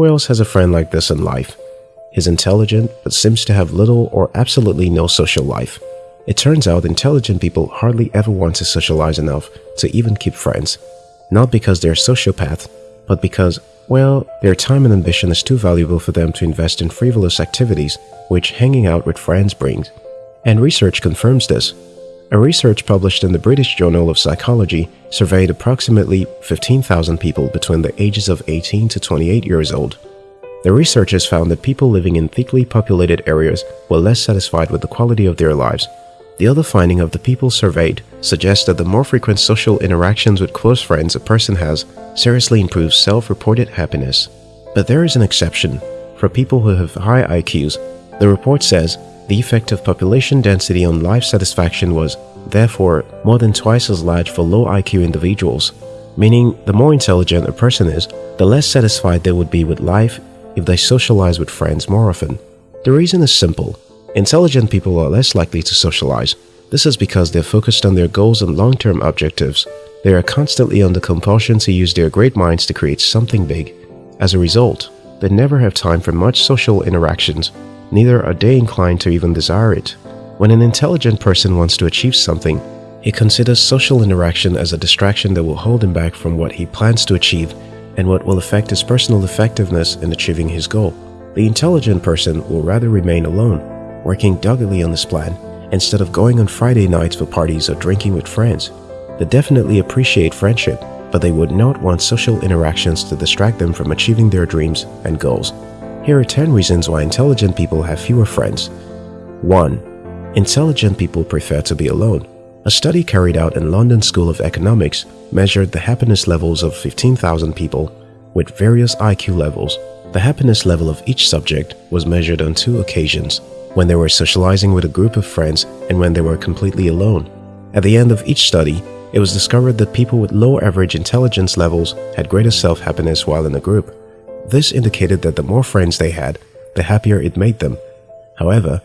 Who else has a friend like this in life? He's intelligent but seems to have little or absolutely no social life. It turns out intelligent people hardly ever want to socialize enough to even keep friends. Not because they're sociopaths, but because, well, their time and ambition is too valuable for them to invest in frivolous activities which hanging out with friends brings. And research confirms this. A research published in the British Journal of Psychology surveyed approximately 15,000 people between the ages of 18 to 28 years old. The researchers found that people living in thickly populated areas were less satisfied with the quality of their lives. The other finding of the people surveyed suggests that the more frequent social interactions with close friends a person has seriously improves self-reported happiness. But there is an exception. For people who have high IQs, the report says the effect of population density on life satisfaction was, therefore, more than twice as large for low IQ individuals, meaning the more intelligent a person is, the less satisfied they would be with life if they socialize with friends more often. The reason is simple. Intelligent people are less likely to socialize. This is because they're focused on their goals and long-term objectives. They are constantly under compulsion to use their great minds to create something big. As a result, they never have time for much social interactions neither are they inclined to even desire it. When an intelligent person wants to achieve something, he considers social interaction as a distraction that will hold him back from what he plans to achieve and what will affect his personal effectiveness in achieving his goal. The intelligent person will rather remain alone, working doggedly on his plan, instead of going on Friday nights for parties or drinking with friends. They definitely appreciate friendship, but they would not want social interactions to distract them from achieving their dreams and goals. Here are 10 reasons why intelligent people have fewer friends. 1. Intelligent people prefer to be alone. A study carried out in London School of Economics measured the happiness levels of 15,000 people with various IQ levels. The happiness level of each subject was measured on two occasions, when they were socializing with a group of friends and when they were completely alone. At the end of each study, it was discovered that people with low average intelligence levels had greater self-happiness while in a group. This indicated that the more friends they had, the happier it made them. However,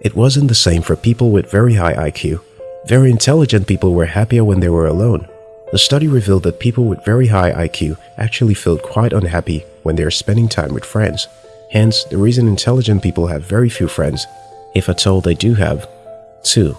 it wasn't the same for people with very high IQ. Very intelligent people were happier when they were alone. The study revealed that people with very high IQ actually felt quite unhappy when they are spending time with friends. Hence, the reason intelligent people have very few friends, if at all they do have. 2.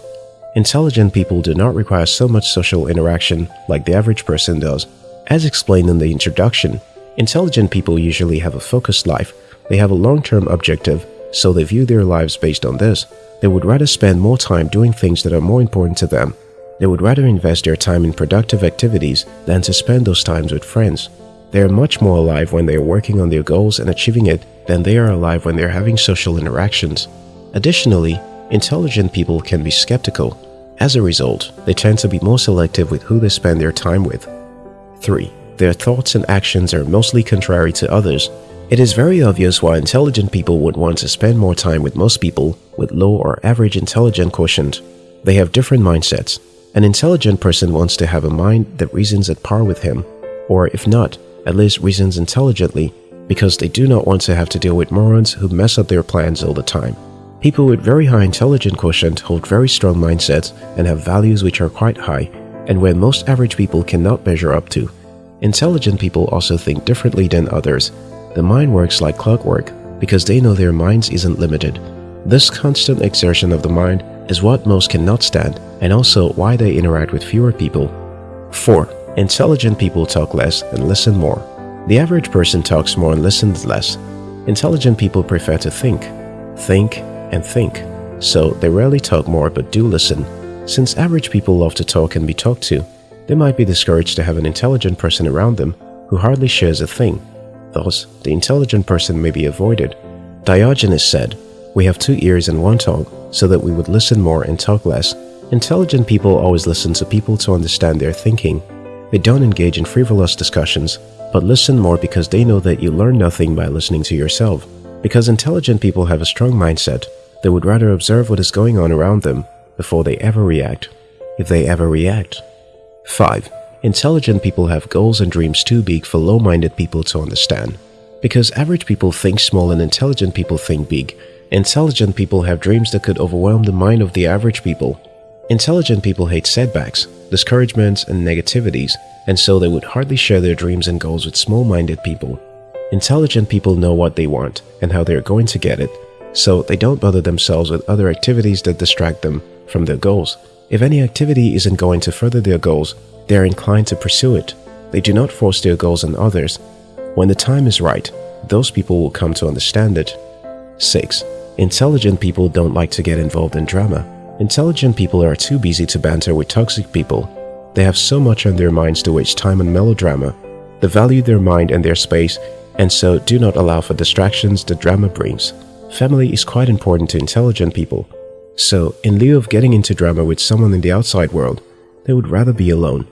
Intelligent people do not require so much social interaction like the average person does. As explained in the introduction, Intelligent people usually have a focused life. They have a long-term objective, so they view their lives based on this. They would rather spend more time doing things that are more important to them. They would rather invest their time in productive activities than to spend those times with friends. They are much more alive when they are working on their goals and achieving it than they are alive when they are having social interactions. Additionally, intelligent people can be skeptical. As a result, they tend to be more selective with who they spend their time with. 3. Their thoughts and actions are mostly contrary to others. It is very obvious why intelligent people would want to spend more time with most people with low or average intelligent quotient. They have different mindsets. An intelligent person wants to have a mind that reasons at par with him, or if not, at least reasons intelligently, because they do not want to have to deal with morons who mess up their plans all the time. People with very high intelligent quotient hold very strong mindsets and have values which are quite high, and where most average people cannot measure up to. Intelligent people also think differently than others. The mind works like clockwork because they know their minds isn't limited. This constant exertion of the mind is what most cannot stand and also why they interact with fewer people. 4. Intelligent people talk less and listen more. The average person talks more and listens less. Intelligent people prefer to think, think, and think. So they rarely talk more but do listen. Since average people love to talk and be talked to, they might be discouraged to have an intelligent person around them who hardly shares a thing. Thus, the intelligent person may be avoided. Diogenes said, We have two ears and one tongue, so that we would listen more and talk less. Intelligent people always listen to people to understand their thinking. They don't engage in frivolous discussions, but listen more because they know that you learn nothing by listening to yourself. Because intelligent people have a strong mindset, they would rather observe what is going on around them before they ever react, if they ever react. 5. Intelligent people have goals and dreams too big for low-minded people to understand. Because average people think small and intelligent people think big, intelligent people have dreams that could overwhelm the mind of the average people. Intelligent people hate setbacks, discouragements, and negativities, and so they would hardly share their dreams and goals with small-minded people. Intelligent people know what they want and how they're going to get it, so they don't bother themselves with other activities that distract them from their goals. If any activity isn't going to further their goals, they are inclined to pursue it. They do not force their goals on others. When the time is right, those people will come to understand it. 6. Intelligent people don't like to get involved in drama. Intelligent people are too busy to banter with toxic people. They have so much on their minds to waste time on melodrama. They value their mind and their space and so do not allow for distractions the drama brings. Family is quite important to intelligent people. So, in lieu of getting into drama with someone in the outside world, they would rather be alone.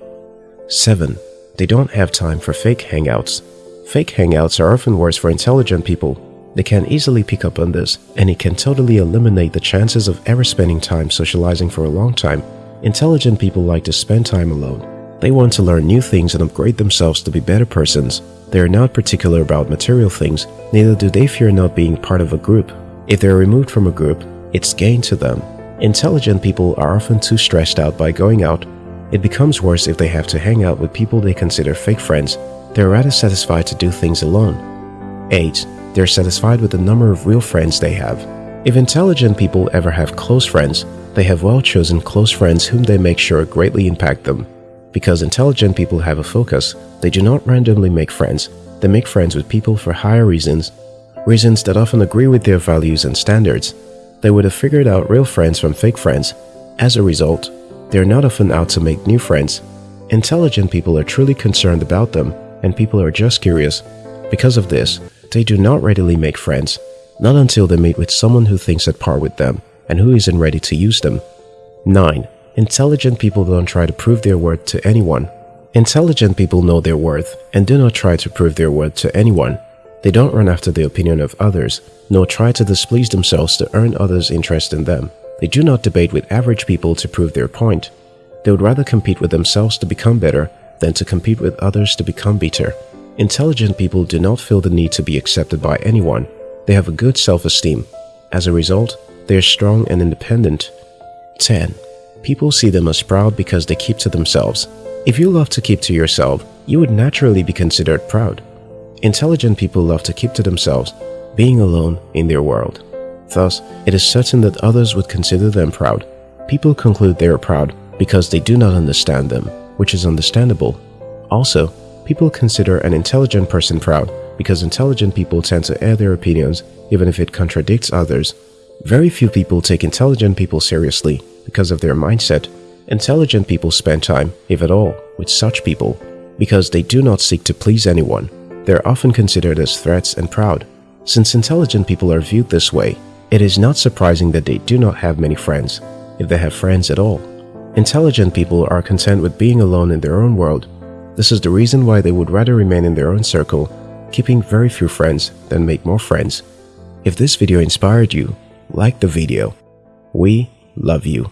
7. They don't have time for fake hangouts. Fake hangouts are often worse for intelligent people. They can easily pick up on this, and it can totally eliminate the chances of ever spending time socializing for a long time. Intelligent people like to spend time alone. They want to learn new things and upgrade themselves to be better persons. They are not particular about material things, neither do they fear not being part of a group. If they are removed from a group, it's gain to them. Intelligent people are often too stressed out by going out. It becomes worse if they have to hang out with people they consider fake friends. They're rather satisfied to do things alone. 8. They're satisfied with the number of real friends they have. If intelligent people ever have close friends, they have well-chosen close friends whom they make sure greatly impact them. Because intelligent people have a focus, they do not randomly make friends, they make friends with people for higher reasons, reasons that often agree with their values and standards. They would have figured out real friends from fake friends. As a result, they are not often out to make new friends. Intelligent people are truly concerned about them, and people are just curious. Because of this, they do not readily make friends, not until they meet with someone who thinks at par with them and who isn't ready to use them. 9. Intelligent people don't try to prove their worth to anyone. Intelligent people know their worth and do not try to prove their worth to anyone. They don't run after the opinion of others, nor try to displease themselves to earn others' interest in them. They do not debate with average people to prove their point. They would rather compete with themselves to become better than to compete with others to become better. Intelligent people do not feel the need to be accepted by anyone. They have a good self-esteem. As a result, they are strong and independent. 10. People see them as proud because they keep to themselves. If you love to keep to yourself, you would naturally be considered proud. Intelligent people love to keep to themselves, being alone in their world. Thus, it is certain that others would consider them proud. People conclude they are proud because they do not understand them, which is understandable. Also, people consider an intelligent person proud because intelligent people tend to air their opinions even if it contradicts others. Very few people take intelligent people seriously because of their mindset. Intelligent people spend time, if at all, with such people because they do not seek to please anyone. They are often considered as threats and proud. Since intelligent people are viewed this way, it is not surprising that they do not have many friends, if they have friends at all. Intelligent people are content with being alone in their own world. This is the reason why they would rather remain in their own circle, keeping very few friends than make more friends. If this video inspired you, like the video. We love you.